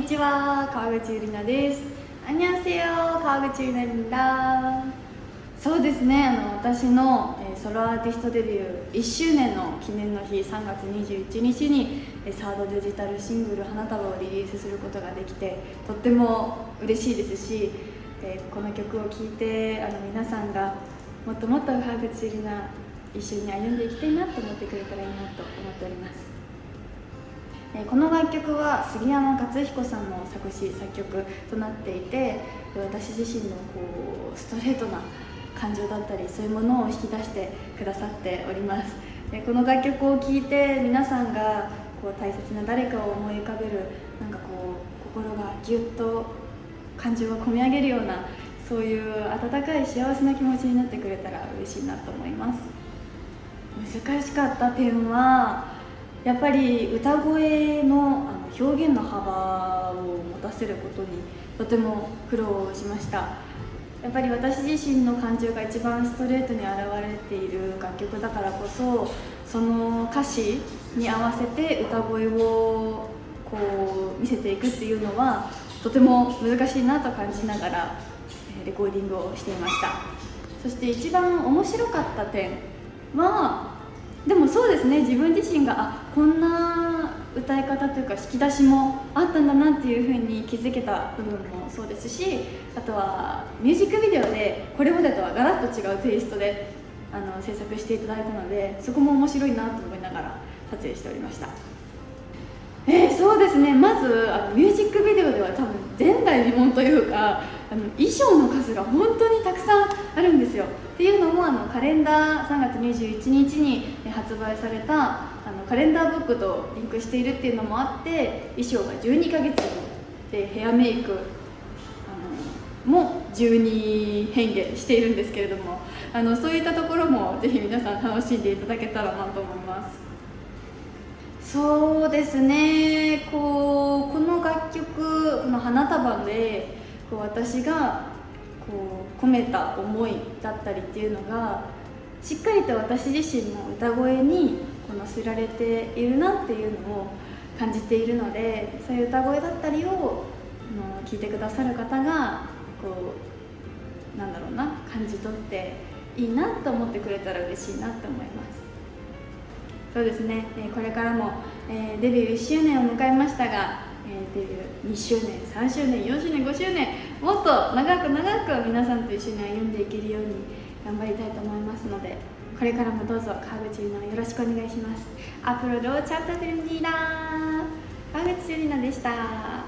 にちは川口ゆりなです。あにゃせよ川口ゆりなそうですねあの私の、えソロアーティストデビュー1周年の記念の日3月21日に、えサードデジタルシングル「花束」をリリースすることができてとっても嬉しいですし、えこの曲を聴いてあの皆さんがもっともっと川口ゆりな一緒に歩んでいきたいなと思ってくれたらいいなと思っておりますこの楽曲は杉山勝彦さんの作詞作曲となっていて私自身のこうストレートな感情だったりそういうものを引き出してくださっております。この楽曲を聴いて皆さんがこう大切な誰かを思い浮かべるなんかこう心がぎゅっと感情が込み上げるようなそういう温かい幸せな気持ちになってくれたら嬉しいなと思います。難しかった点はやっぱり歌声のあの表現の幅を持たせることにとても苦労しました。やっぱり私自身の感情が一番ストレートに表れている楽曲だからこそその歌詞に合わせて歌声をこう見せていくっていうのはとても難しいなと感じながらレコーディングをしていました。そして一番面白かった点はでもそうですね自分自身があこんな歌い方というか引き出しもあったんだなっていうふうに気づけた部分もそうですしあとはミュージックビデオでこれまでとはガラッと違うテイストであの制作していただいたのでそこも面白いなと思いながら撮影しておりました。えー、そうですね。まずあのミュージックビデオでは多分前代未聞というかあの衣装の数が本当にたくさんあるんですよ。っていうのもあのカレンダー3月21日に発売されたあのカレンダーブックとリンクしているっていうのもあって衣装が12ヶ月でヘアメイクあのも12変化しているんですけれどもあのそういったところもぜひ皆さん楽しんでいただけたらなと思います。そうですね。こうこの楽曲この花束でこう私がこう込めた思いだったりっていうのがしっかりと私自身の歌声にこのせられているなっていうのを感じているのでそういう歌声だったりを聞いてくださる方がこうなんだろうな感じ取っていいなと思ってくれたら嬉しいなと思います。そうですね。これからもデビュー1周年を迎えましたがえ、デビュー2周年3周年4周年5周年もっと長く長く皆さんと一緒に歩んでいけるように頑張りたいと思いますのでこれからもどうぞ川口ゆ奈よろしくお願いします。アプロロチャプタテルディー。川口ゆ奈でした。